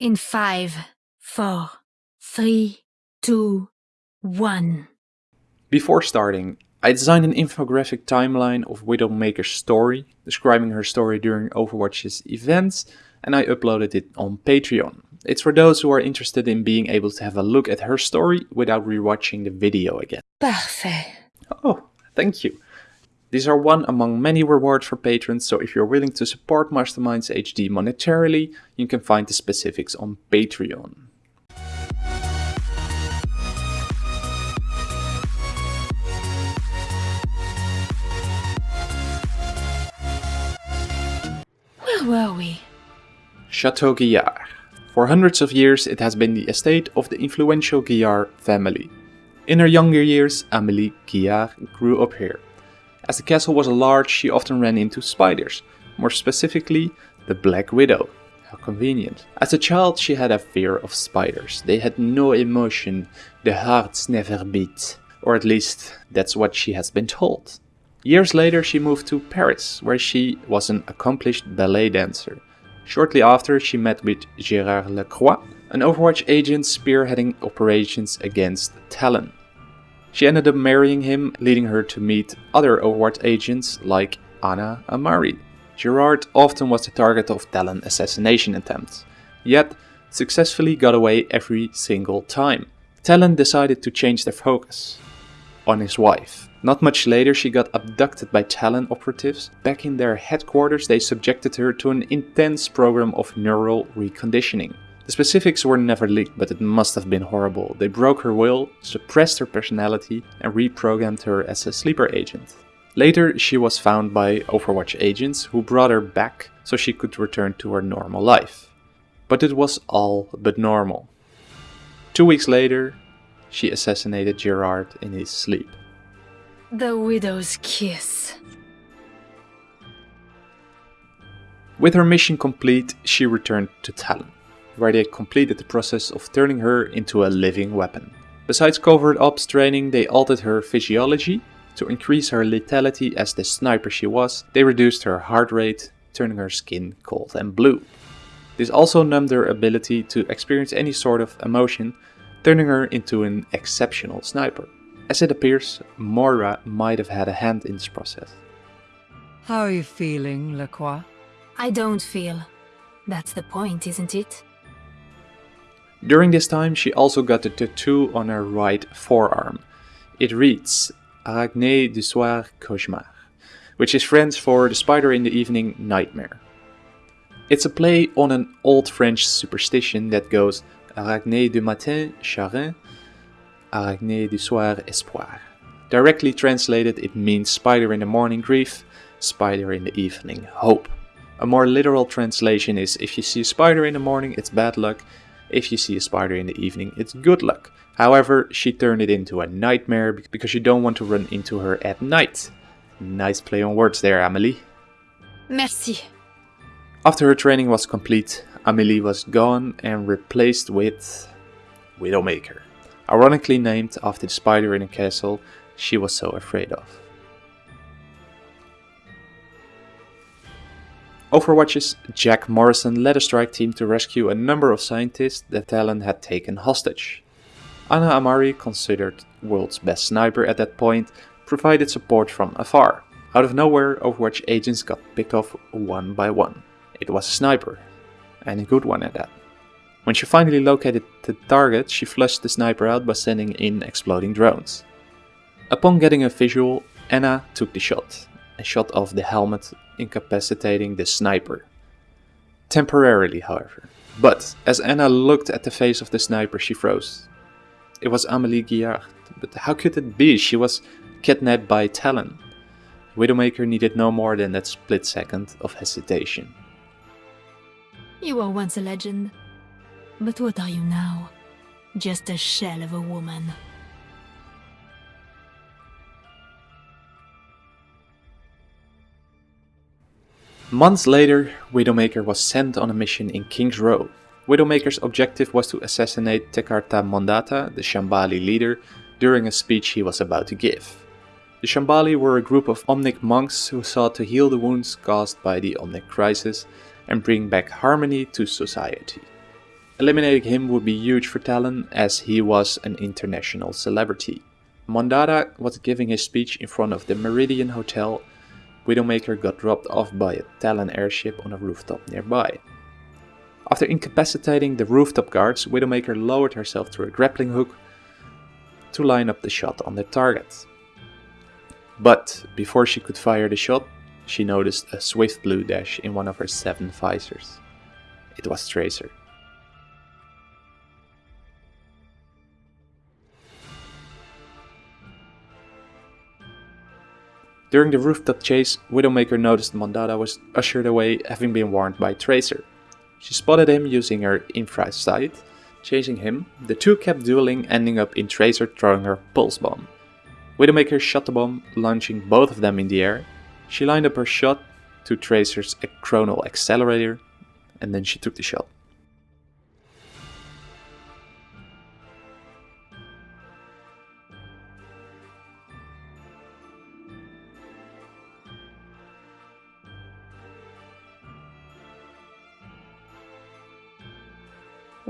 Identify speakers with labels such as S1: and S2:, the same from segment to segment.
S1: In five, four, three, two, one.
S2: Before starting, I designed an infographic timeline of Widowmaker's story, describing her story during Overwatch's events, and I uploaded it on Patreon. It's for those who are interested in being able to have a look at her story without rewatching the video again.
S1: Parfait.
S2: Oh, thank you. These are one among many rewards for patrons, so if you're willing to support Masterminds HD monetarily, you can find the specifics on Patreon.
S1: Where were we?
S2: Chateau Guillard. For hundreds of years it has been the estate of the influential Guillard family. In her younger years, Amélie Guillard grew up here. As the castle was large, she often ran into spiders, more specifically, the Black Widow. How convenient. As a child, she had a fear of spiders. They had no emotion, the hearts never beat. Or at least, that's what she has been told. Years later, she moved to Paris, where she was an accomplished ballet dancer. Shortly after, she met with Gérard Lacroix, an Overwatch agent spearheading operations against Talon. She ended up marrying him, leading her to meet other Overwatch agents like Ana Amari. Gerard often was the target of Talon assassination attempts, yet successfully got away every single time. Talon decided to change their focus on his wife. Not much later, she got abducted by Talon operatives. Back in their headquarters, they subjected her to an intense program of neural reconditioning. The specifics were never leaked, but it must have been horrible. They broke her will, suppressed her personality, and reprogrammed her as a sleeper agent. Later, she was found by Overwatch agents who brought her back so she could return to her normal life. But it was all but normal. Two weeks later, she assassinated Gerard in his sleep.
S1: The widow's kiss.
S2: With her mission complete, she returned to Talon, where they completed the process of turning her into a living weapon. Besides covert ops training, they altered her physiology to increase her lethality as the sniper she was. They reduced her heart rate, turning her skin cold and blue. This also numbed her ability to experience any sort of emotion, turning her into an exceptional sniper. As it appears, Moira might have had a hand in this process.
S3: How are you feeling, Lacroix?
S1: I don't feel. That's the point, isn't it?
S2: During this time, she also got a tattoo on her right forearm. It reads Arachne du soir cauchemar, which is French for the spider in the evening nightmare. It's a play on an old French superstition that goes Arachne du matin chagrin, Arachne du soir espoir. Directly translated, it means spider in the morning grief, spider in the evening hope. A more literal translation is if you see a spider in the morning, it's bad luck. If you see a spider in the evening, it's good luck. However, she turned it into a nightmare because you don't want to run into her at night. Nice play on words there, Amelie.
S1: Merci.
S2: After her training was complete, Amelie was gone and replaced with Widowmaker, ironically named after the spider in a castle she was so afraid of. Overwatch's Jack Morrison led a strike team to rescue a number of scientists that Talon had taken hostage. Ana Amari, considered world's best sniper at that point, provided support from afar. Out of nowhere, Overwatch agents got picked off one by one. It was a sniper, and a good one at that. When she finally located the target, she flushed the sniper out by sending in exploding drones. Upon getting a visual, Ana took the shot, and shot off the helmet, incapacitating the sniper. Temporarily, however. But as Ana looked at the face of the sniper, she froze. It was Amélie Guillard, but how could it be? She was kidnapped by Talon. Widowmaker needed no more than that split second of hesitation.
S1: You were once a legend. But what are you now? Just a shell of a woman.
S2: Months later, Widowmaker was sent on a mission in King's Row. Widowmaker's objective was to assassinate Tekhartha Mondatta, the Shambali leader, during a speech he was about to give. The Shambali were a group of Omnic monks who sought to heal the wounds caused by the Omnic crisis and bring back harmony to society. Eliminating him would be huge for Talon as he was an international celebrity. Mondatta was giving his speech in front of the Meridian Hotel. Widowmaker got dropped off by a Talon airship on a rooftop nearby. After incapacitating the rooftop guards, Widowmaker lowered herself through a grappling hook to line up the shot on the target. But before she could fire the shot, she noticed a swift blue dash in one of her seven visors. It was Tracer. During the rooftop chase, Widowmaker noticed Mondatta was ushered away having been warned by Tracer. She spotted him using her infrared sight, chasing him. The two kept dueling, ending up in Tracer throwing her pulse bomb. Widowmaker shot the bomb, launching both of them in the air. She lined up her shot to Tracer's chronal accelerator, and then she took the shot.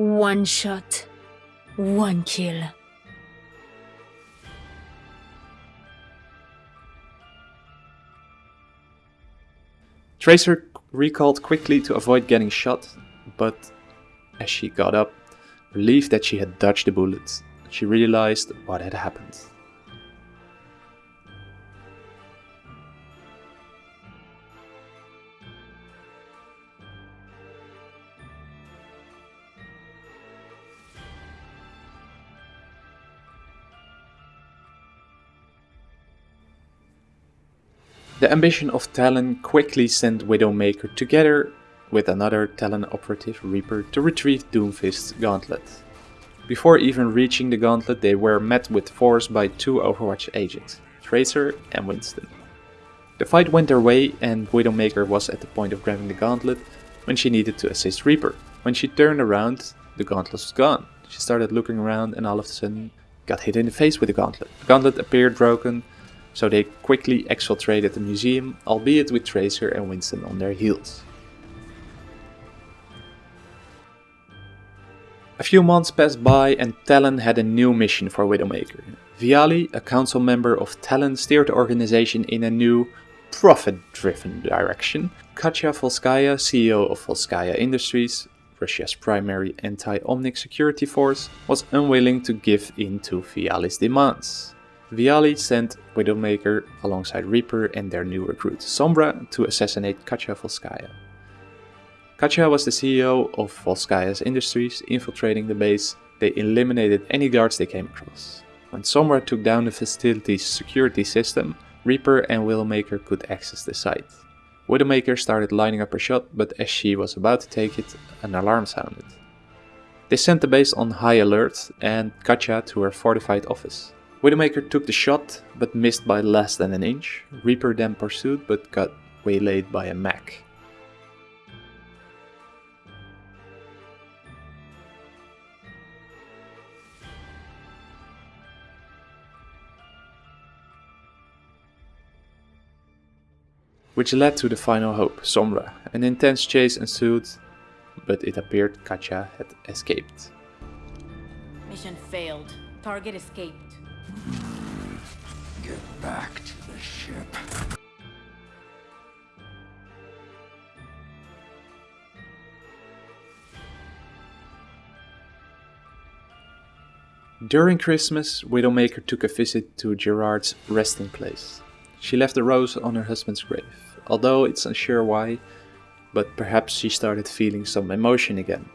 S1: One shot, one kill.
S2: Tracer recalled quickly to avoid getting shot, but as she got up, relieved that she had dodged the bullets, she realized what had happened. The ambition of Talon quickly sent Widowmaker together with another Talon operative Reaper to retrieve Doomfist's gauntlet. Before even reaching the gauntlet they were met with force by two Overwatch agents, Tracer and Winston. The fight went their way and Widowmaker was at the point of grabbing the gauntlet when she needed to assist Reaper. When she turned around, the gauntlet was gone. She started looking around and all of a sudden got hit in the face with the gauntlet. The gauntlet appeared broken so they quickly exfiltrated the museum, albeit with Tracer and Winston on their heels. A few months passed by and Talon had a new mission for Widowmaker. Vialli, a council member of Talon, steered the organization in a new, profit-driven direction. Katya Volskaya, CEO of Volskaya Industries, Russia's primary anti-Omnic security force, was unwilling to give in to Vialli's demands. Vialli sent Widowmaker alongside Reaper and their new recruit Sombra to assassinate Katya Volskaya. Katya was the CEO of Volskaya's Industries, infiltrating the base, they eliminated any guards they came across. When Sombra took down the facility's security system, Reaper and Widowmaker could access the site. Widowmaker started lining up her shot, but as she was about to take it, an alarm sounded. They sent the base on high alert and Katya to her fortified office. Widowmaker took the shot, but missed by less than an inch. Reaper then pursued, but got waylaid by a mech. Which led to the final hope, Sombra. An intense chase ensued, but it appeared Katya had escaped.
S4: Mission failed. Target escaped. Hmm.
S5: Get back to the ship.
S2: During Christmas, Widowmaker took a visit to Gerard's resting place. She left a rose on her husband's grave, although it's unsure why, but perhaps she started feeling some emotion again.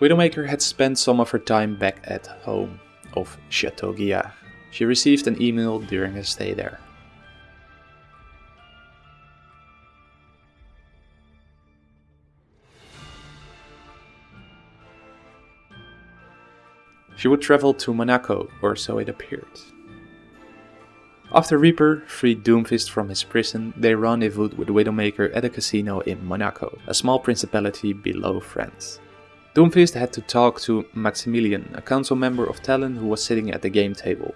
S2: Widowmaker had spent some of her time back at home of Chateau Guillard. She received an email during her stay there. She would travel to Monaco, or so it appeared. After Reaper freed Doomfist from his prison, they rendezvoused with Widowmaker at a casino in Monaco, a small principality below France. Doomfist had to talk to Maximilian, a council member of Talon who was sitting at the game table.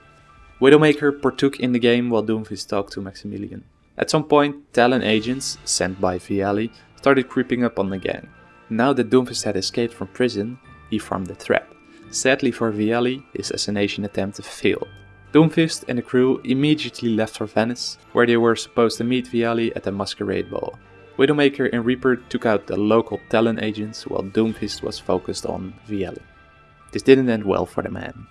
S2: Widowmaker partook in the game while Doomfist talked to Maximilian. At some point, Talon agents, sent by Vialli, started creeping up on the gang. Now that Doomfist had escaped from prison, he formed a threat. Sadly for Vialli, his assassination attempt failed. Doomfist and the crew immediately left for Venice, where they were supposed to meet Vialli at a masquerade ball. Widowmaker and Reaper took out the local Talon agents while Doomfist was focused on Vialli. This didn't end well for the man.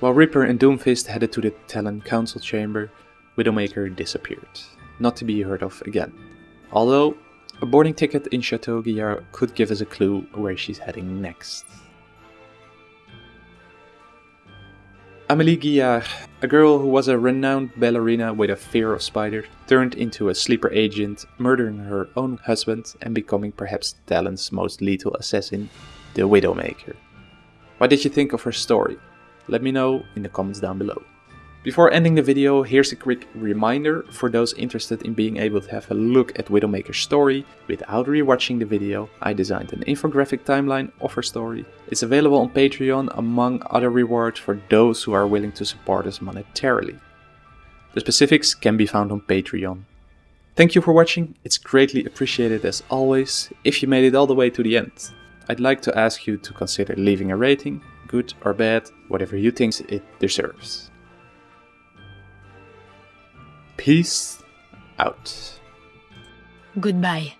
S2: While Reaper and Doomfist headed to the Talon Council chamber, Widowmaker disappeared, not to be heard of again. Although, a boarding ticket in Chateau Guillard could give us a clue where she's heading next. Amélie Guillard, uh, a girl who was a renowned ballerina with a fear of spiders, turned into a sleeper agent, murdering her own husband and becoming perhaps Talon's most lethal assassin, the Widowmaker. What did you think of her story? Let me know in the comments down below. Before ending the video, here's a quick reminder for those interested in being able to have a look at Widowmaker's story without rewatching the video. I designed an infographic timeline of her story. It's available on Patreon among other rewards for those who are willing to support us monetarily. The specifics can be found on Patreon. Thank you for watching, it's greatly appreciated as always if you made it all the way to the end. I'd like to ask you to consider leaving a rating, good or bad, whatever you think it deserves. Peace out.
S1: Goodbye.